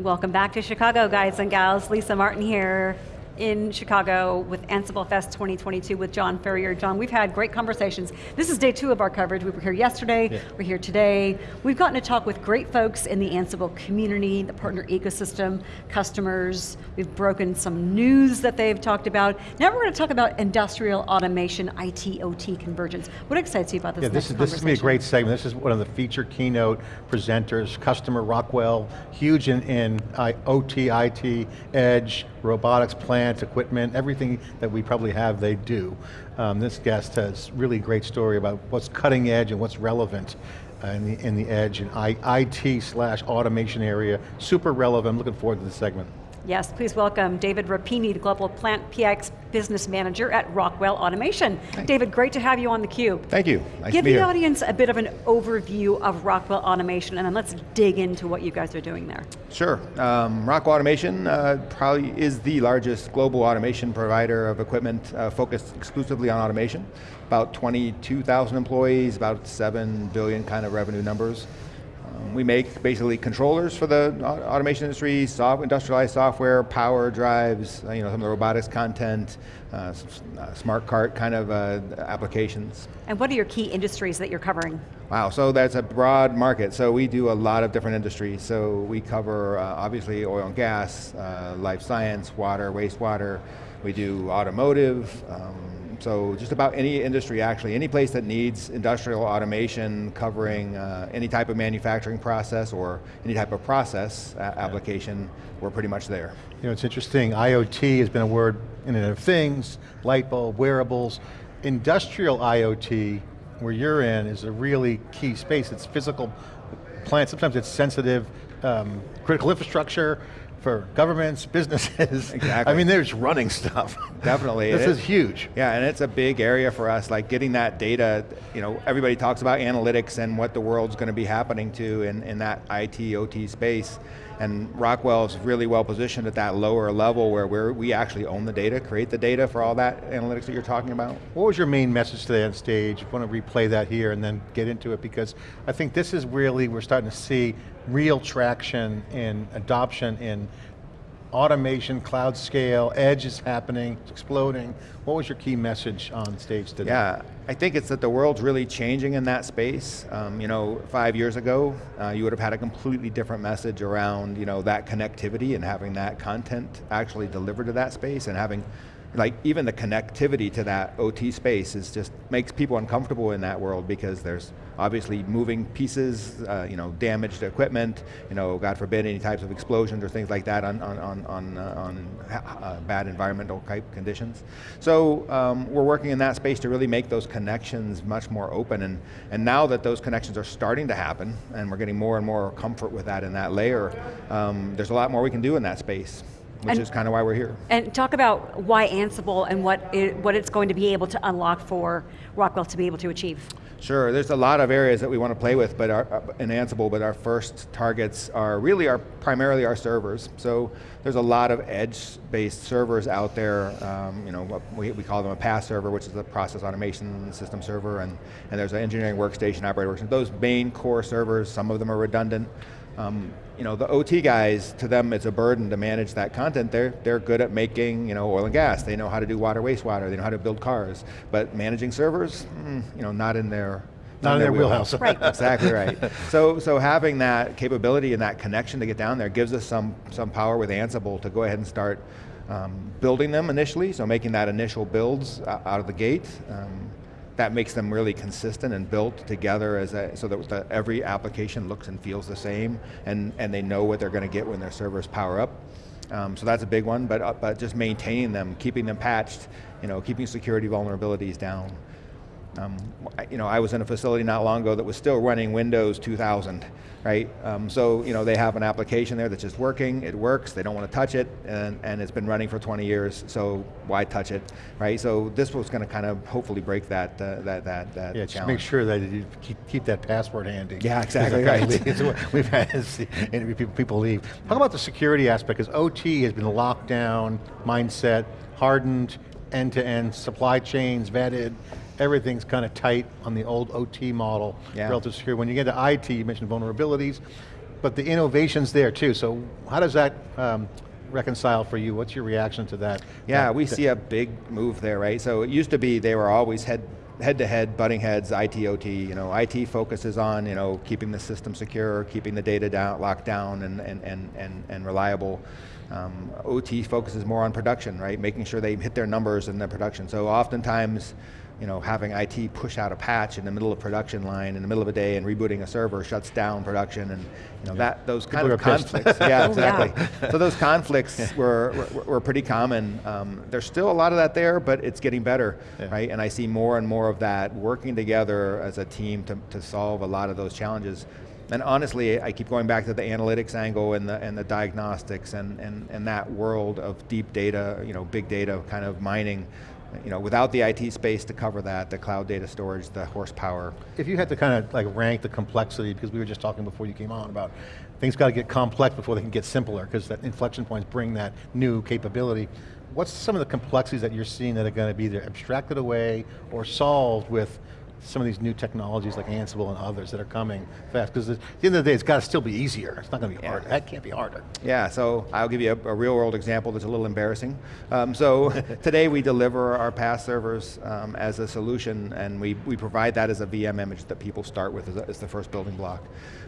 Welcome back to Chicago, guys and gals. Lisa Martin here in Chicago with Ansible Fest 2022 with John Furrier. John, we've had great conversations. This is day two of our coverage. We were here yesterday, yeah. we're here today. We've gotten to talk with great folks in the Ansible community, the partner ecosystem, customers. We've broken some news that they've talked about. Now we're going to talk about industrial automation, IT, OT convergence. What excites you about this yeah, this is, This is going to be a great segment. This is one of the feature keynote presenters, customer Rockwell, huge in, in OT, IT, edge, robotics, plant, equipment, everything that we probably have, they do. Um, this guest has really great story about what's cutting edge and what's relevant uh, in, the, in the edge and IT slash automation area. Super relevant, I'm looking forward to this segment. Yes, please welcome David Rapini, the Global PlantPAx Business Manager at Rockwell Automation. David, great to have you on theCUBE. Thank you, nice Give the audience a bit of an overview of Rockwell Automation and then let's dig into what you guys are doing there. Sure, um, Rockwell Automation uh, probably is the largest global automation provider of equipment uh, focused exclusively on automation. About 22,000 employees, about 7 billion kind of revenue numbers. Um, we make basically controllers for the automation industry, soft, industrialized software, power drives, uh, you know, some of the robotics content, uh, uh, smart cart kind of uh, applications. And what are your key industries that you're covering? Wow, so that's a broad market. So we do a lot of different industries. So we cover uh, obviously oil and gas, uh, life science, water, wastewater. We do automotive, um, so just about any industry actually, any place that needs industrial automation covering uh, any type of manufacturing process or any type of process application, we're pretty much there. You know, it's interesting, IoT has been a word in Internet of Things, light bulb, wearables. Industrial IoT, where you're in, is a really key space. It's physical plants, sometimes it's sensitive, um, critical infrastructure, for governments, businesses. Exactly. I mean, there's running stuff. Definitely. this is, is huge. Yeah, and it's a big area for us, like getting that data, you know, everybody talks about analytics and what the world's going to be happening to in, in that IT, OT space. And Rockwell is really well positioned at that lower level where we we actually own the data, create the data for all that analytics that you're talking about. What was your main message today on stage? Want to replay that here and then get into it because I think this is really, we're starting to see real traction in adoption in automation, cloud scale, edge is happening, it's exploding. What was your key message on stage today? Yeah, I think it's that the world's really changing in that space. Um, you know, five years ago, uh, you would have had a completely different message around you know, that connectivity and having that content actually delivered to that space and having like even the connectivity to that OT space is just makes people uncomfortable in that world because there's obviously moving pieces, uh, you know, damaged equipment, you know, God forbid any types of explosions or things like that on, on, on, on, uh, on uh, bad environmental type conditions. So um, we're working in that space to really make those connections much more open and, and now that those connections are starting to happen and we're getting more and more comfort with that in that layer, um, there's a lot more we can do in that space which and, is kind of why we're here. And talk about why Ansible and what, it, what it's going to be able to unlock for Rockwell to be able to achieve. Sure, there's a lot of areas that we want to play with but our, uh, in Ansible, but our first targets are really our, primarily our servers. So there's a lot of edge-based servers out there, um, you know, we, we call them a PaaS server, which is a process automation system server, and, and there's an engineering workstation, operator workstation. Those main core servers, some of them are redundant, um, you know, the OT guys, to them it's a burden to manage that content. They're, they're good at making you know, oil and gas. They know how to do water, wastewater. They know how to build cars. But managing servers, mm, you know, not in their not, in their wheelhouse. wheelhouse. right. exactly right. So, so having that capability and that connection to get down there gives us some, some power with Ansible to go ahead and start um, building them initially, so making that initial builds out of the gate. Um, that makes them really consistent and built together as a, so that the, every application looks and feels the same and, and they know what they're going to get when their servers power up. Um, so that's a big one, but, uh, but just maintaining them, keeping them patched, you know, keeping security vulnerabilities down. Um, you know, I was in a facility not long ago that was still running Windows 2000, right? Um, so, you know, they have an application there that's just working, it works, they don't want to touch it, and, and it's been running for 20 years, so why touch it, right? So this was going to kind of hopefully break that, uh, that, that, that Yeah, just make sure that you keep, keep that password handy. Yeah, exactly right. We've had people leave. Talk about the security aspect, because OT has been locked down, mindset, hardened, end-to-end, -end, supply chains vetted, everything's kind of tight on the old OT model, yeah. relative to security. When you get to IT, you mentioned vulnerabilities. but the innovation's there too, so how does that um, reconcile for you? What's your reaction to that? Yeah, we see a big move there, right? So it used to be they were always head head to head, butting heads, IT, OT. You know, IT focuses on you know keeping the system secure, keeping the data down, locked down, and and and and, and reliable. Um, OT focuses more on production, right? Making sure they hit their numbers in their production. So oftentimes. You know, having IT push out a patch in the middle of production line in the middle of a day and rebooting a server shuts down production, and you know that those kind People of conflicts. yeah, Oh, yeah. exactly. so those conflicts were, were, were pretty common. Um, there's still a lot of that there, but it's getting better, Yeah. right? And I see more and more of that working together as a team to, to solve a lot of those challenges. And honestly, I keep going back to the analytics angle and the, and the diagnostics and, and, and that world of deep data, you know, big data kind of mining. You know, without the IT space to cover that, the cloud data storage, the horsepower, If you had to kind of like rank the complexity, because we were just talking before you came on about things got to get complex before they can get simpler, because that inflection points bring that new capability. What's some of the complexities that you're seeing that are going to be either abstracted away or solved with some of these new technologies like Ansible and others that are coming fast? Because at the end of the day, it's got to still be easier. It's not going to be Yeah. harder. That can't be harder. Yeah, so I'll give you a, a real world example that's a little embarrassing. Um, so today we deliver our PaaS servers um, as a solution and we, we provide that as a VM image that people start with as, a- as the first building block.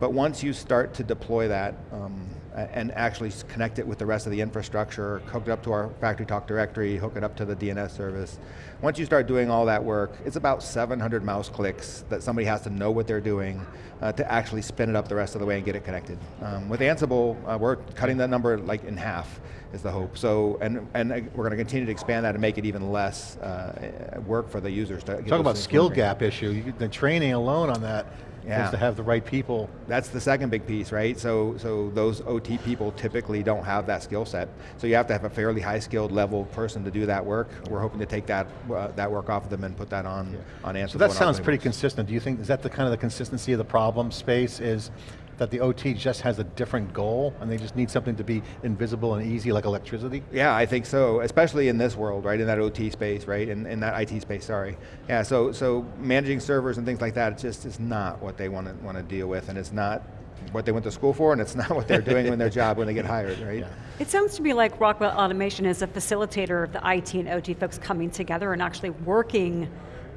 But once you start to deploy that um, and actually connect it with the rest of the infrastructure, hook it up to our FactoryTalk Directory, hook it up to the DNS service, once you start doing all that work, it's about 700 mouse clicks that somebody has to know what they're doing uh, to actually spin it up the rest of the way and get it connected. Um, with Ansible, uh, we're cutting that number like in half is the hope. So, and, and uh, we're going to continue to expand that and make it even less uh, work for the users to Talk about skill gap issue. You- The training alone on that is Yeah. to have the right people. That's the second big piece, right? So, so those OT people typically don't have that skill set. So you have to have a fairly high skilled level person to do that work. We're hoping to take that, uh, that work off of them and put that on, on Ansible. So that sounds pretty Works. consistent. Do you think, is that the kind of the consistency of the problem space is that the OT just has a different goal and they just need something to be invisible and easy like electricity? Yeah, I think so, especially in this world, right, in that OT space, right, in, in that IT space, sorry. Yeah, so, so managing servers and things like that, it just is not what they want to, want to deal with, and it's not what they went to school for, and it's not what they're doing in their job when they get hired, right? Yeah. It sounds to me like Rockwell Automation is a facilitator of the IT and OT folks coming together and actually working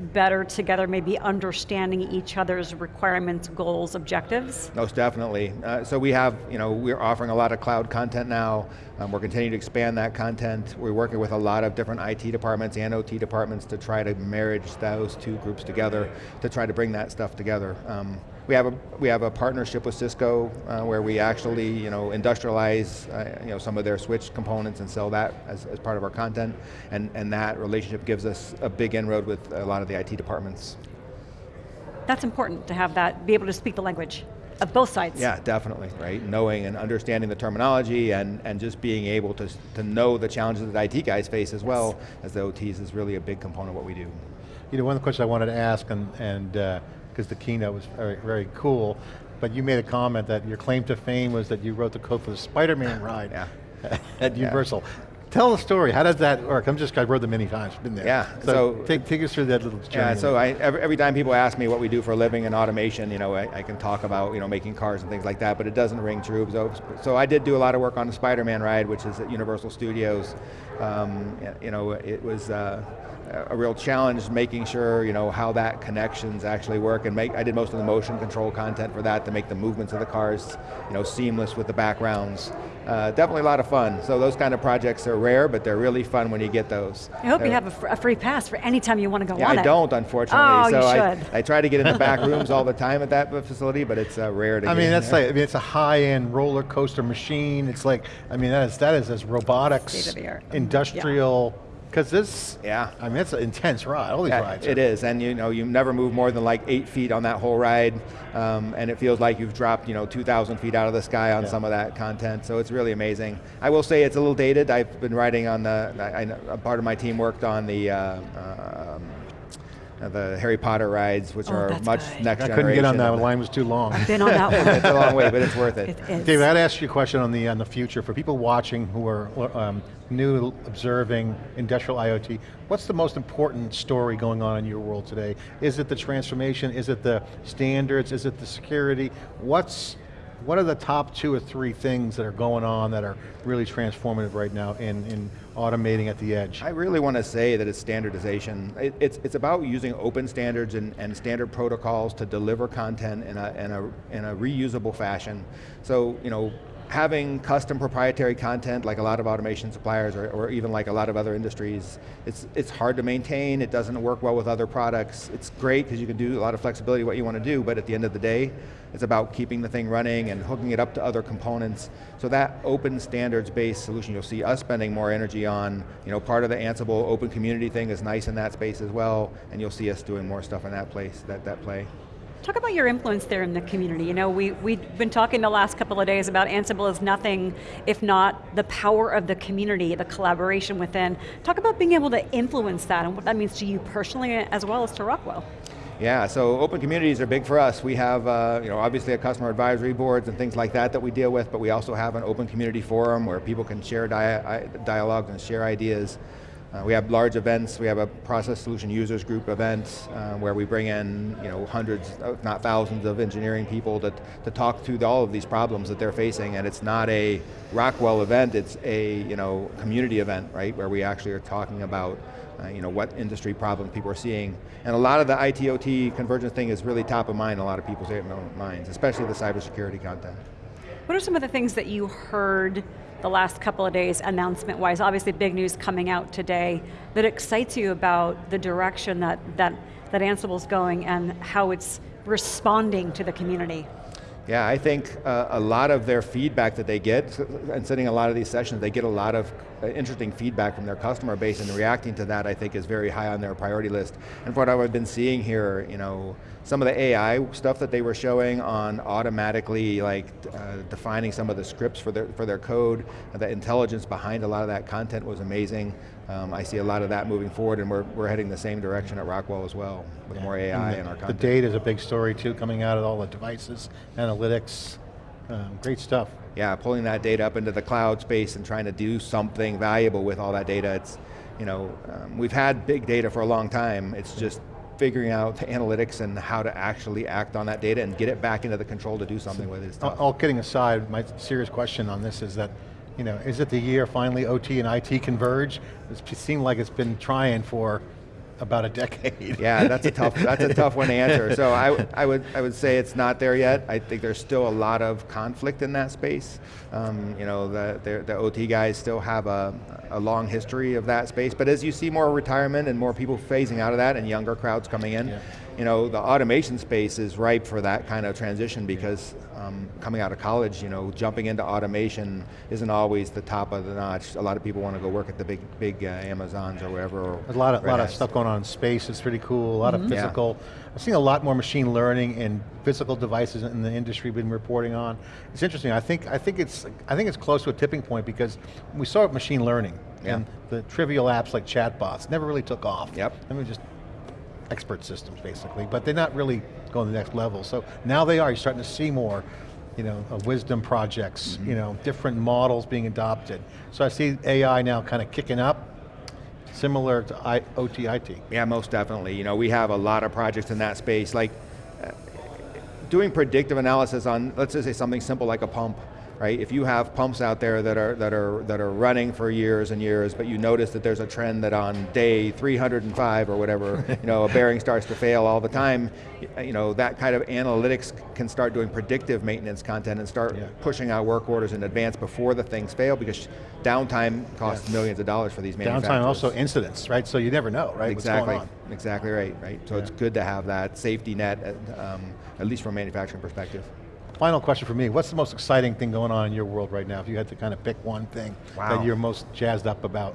better together, maybe understanding each other's requirements, goals, objectives. Most definitely. Uh, so we have, you know, we're offering a lot of cloud content now. Um, we're continuing to expand that content. We're working with a lot of different IT departments and OT departments to try to marriage those two groups together to try to bring that stuff together. Um, we have a we have a partnership with Cisco uh, where we actually you know industrialize uh, you know some of their switch components and sell that as, as part of our content, and and that relationship gives us a big inroad with a lot of the IT departments. That's important to have that, be able to speak the language of both sides. Yeah, definitely, right? Knowing and understanding the terminology and, and just being able to, to know the challenges that IT guys face as well as the OTs is really a big component of what we do. You know, one of the questions I wanted to ask, and and because the keynote was very, very cool, but you made a comment that your claim to fame was that you wrote the code for the Spider-Man ride Yeah. at Yeah. Tell the story, how does that work? I'm just, I've read them many times, been there. Yeah, So, so- take, take us through that little journey. Yeah, so I, every, every time people ask me what we do for a living in automation, you know, I, I can talk about, you know, making cars and things like that, but it doesn't ring true. So, so I did do a lot of work on the Spider-Man ride, which is at Universal Studios. Um, you know, it was uh, a real challenge making sure, you know, how that connections actually work and make, I did most of the motion control content for that to make the movements of the cars, you know, seamless with the backgrounds. Uh, definitely a lot of fun. So those kind of projects are rare, but they're really fun when you get those. I hope you They're- have a, fr- a free pass for any time you want to go yeah, on I it. don't, unfortunately. Oh, so you I, should. I try to get in the back rooms all the time at that facility, but it's uh, rare to I get mean, in that's there. like, I mean, it's a high-end roller coaster machine. It's like, I mean, that is, that is as robotics, State-of-the-art. industrial, because this, Yeah. I mean, it's an intense ride, all these Yeah, rides. it are- is, and you know, you never move more than like eight feet on that whole ride, um, and it feels like you've dropped, you know, 2,000 feet out of the sky on Yeah. some of that content. So it's really amazing. I will say it's a little dated. I've been riding on the. I, I, a part of my team worked on the. Uh, um, the Harry Potter rides, which Oh, are that's much good. next I generation. couldn't get on that, of the the- line was too long. Been on that one. it's a long way, but it's worth it. It is. David, I'd ask you a question on the on the future for people watching who are um, new, observing industrial IoT. What's the most important story going on in your world today? Is it the transformation? Is it the standards? Is it the security? What's what are the top two or three things that are going on that are really transformative right now in, in automating at the edge? I really want to say that it's standardization. It, it's, it's about using open standards and, and standard protocols to deliver content in a, in, a, in a reusable fashion. So, you know, having custom proprietary content like a lot of automation suppliers or, or, even like a lot of other industries, it's, it's hard to maintain, it doesn't work well with other products. It's great because you can do a lot of flexibility what you want to do, but at the end of the day, it's about keeping the thing running and hooking it up to other components. So that open standards-based solution, you'll see us spending more energy on, you know, part of the Ansible open community thing is nice in that space as well, and you'll see us doing more stuff in that place, that, that play. Talk about your influence there in the community. You know, we, we've been talking the last couple of days about Ansible is nothing if not the power of the community, the collaboration within. Talk about being able to influence that and what that means to you personally as well as to Rockwell. Yeah, so open communities are big for us. We have, uh, you know, obviously a customer advisory boards and things like that that we deal with, but we also have an open community forum where people can share dia dialogues and share ideas. Uh, we have large events, we have a process solution users group event uh, where we bring in you know, hundreds, if not thousands of engineering people to, to talk through all of these problems that they're facing and it's not a Rockwell event, it's a you know, community event, right, where we actually are talking about uh, you know, what industry problems people are seeing. And a lot of the IT-OT convergence thing is really top of mind in a lot of people's minds, especially the cybersecurity content. What are some of the things that you heard the last couple of days announcement-wise? Obviously big news coming out today that excites you about the direction that, that, that Ansible's going and how it's responding to the community. Yeah, I think uh, a lot of their feedback that they get, and sitting a lot of these sessions, they get a lot of interesting feedback from their customer base and reacting to that I think is very high on their priority list. And what I've been seeing here, you know, some of the AI stuff that they were showing on automatically like uh, defining some of the scripts for their, for their code, the intelligence behind a lot of that content was amazing. Um, I see a lot of that moving forward and we're, we're heading the same direction at Rockwell as well, with yeah. more AI the, in our content. The data is a big story too, coming out of all the devices, analytics, um, great stuff. Yeah, pulling that data up into the cloud space and trying to do something valuable with all that data. It's, you know, um, we've had big data for a long time, it's just figuring out the analytics and how to actually act on that data and get it back into the control to do something with it. All, all kidding aside, my serious question on this is that, you know, is it the year finally OT and IT converge? It seemed like it's been trying for about a decade. Yeah, that's a tough, that's a tough one to answer. So I, I, would, I would say it's not there yet. I think there's still a lot of conflict in that space. Um, you know, the, the, the, OT guys still have a, a long history of that space, but as you see more retirement and more people phasing out of that and younger crowds coming in, yeah you know, the automation space is ripe for that kind of transition because um, coming out of college, you know, jumping into automation isn't always the top of the notch. A lot of people want to go work at the big, big uh, Amazons or wherever. There's a lot of, lot of stuff going on in space. It's pretty cool. A lot mm -hmm. of mm-hmm. physical. Yeah. I've seen a lot more machine learning and physical devices in the industry been reporting on. It's interesting. I think I think it's I think it's close to a tipping point because we saw machine learning yeah. and the trivial apps like chatbots never really took off. Yep. I mean, just expert systems basically, but they're not really going to the next level. So now they are, you're starting to see more you know, wisdom projects, mm -hmm. you know, different models being adopted. So I see AI now kind of kicking up, similar to I, OT, IT. Yeah, most definitely. You know, we have a lot of projects in that space, like uh, doing predictive analysis on, let's just say something simple like a pump right? If you have pumps out there that are, that, are, that are running for years and years, but you notice that there's a trend that on day 305 or whatever, you know, a bearing starts to fail all the time, you know, that kind of analytics can start doing predictive maintenance content and start yeah. pushing out work orders in advance before the things fail because downtime costs yeah. millions of dollars for these manufacturers. Downtime also incidents, right? So you never know, right? Exactly, exactly right, right? So yeah. it's good to have that safety net, um, at least from a manufacturing perspective. Final question for me, what's the most exciting thing going on in your world right now, if you had to kind of pick one thing wow. that you're most jazzed up about?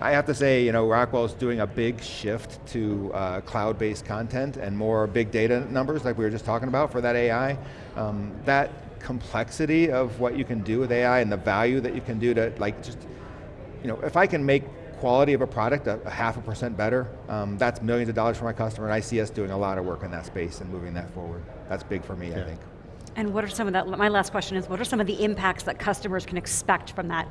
I have to say, you know, Rockwell's doing a big shift to uh, cloud-based content and more big data numbers like we were just talking about for that AI. Um, that complexity of what you can do with AI and the value that you can do to like just, you know, if I can make quality of a product a, a half a percent better, um, that's millions of dollars for my customer and I see us doing a lot of work in that space and moving that forward. That's big for me, yeah. I think. And what are some of that, my last question is, what are some of the impacts that customers can expect from that?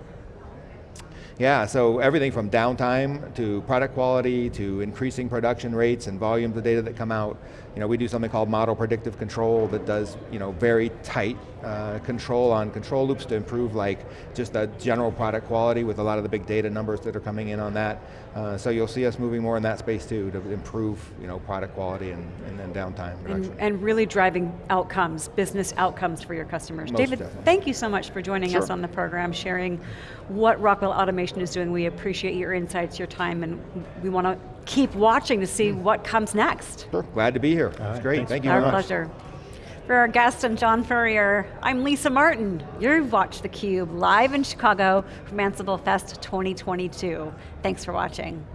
Yeah, so everything from downtime to product quality to increasing production rates and volumes of data that come out. You know, we do something called model predictive control that does you know, very tight uh, control on control loops to improve like just the general product quality with a lot of the big data numbers that are coming in on that. Uh, so you'll see us moving more in that space too to improve you know, product quality and, and then downtime And, reduction. and really driving outcomes, business outcomes for your customers. Most David, definitely. thank you so much for joining us on the program, sharing what Rockwell Automation is doing. We appreciate your insights, your time, and we want to keep watching to see what comes next. Sure, glad to be here. It's right, great, thanks. thank you Our very much. pleasure. For our guest and John Furrier, I'm Lisa Martin. You've watched theCUBE live in Chicago from Ansible Fest 2022. Thanks for watching.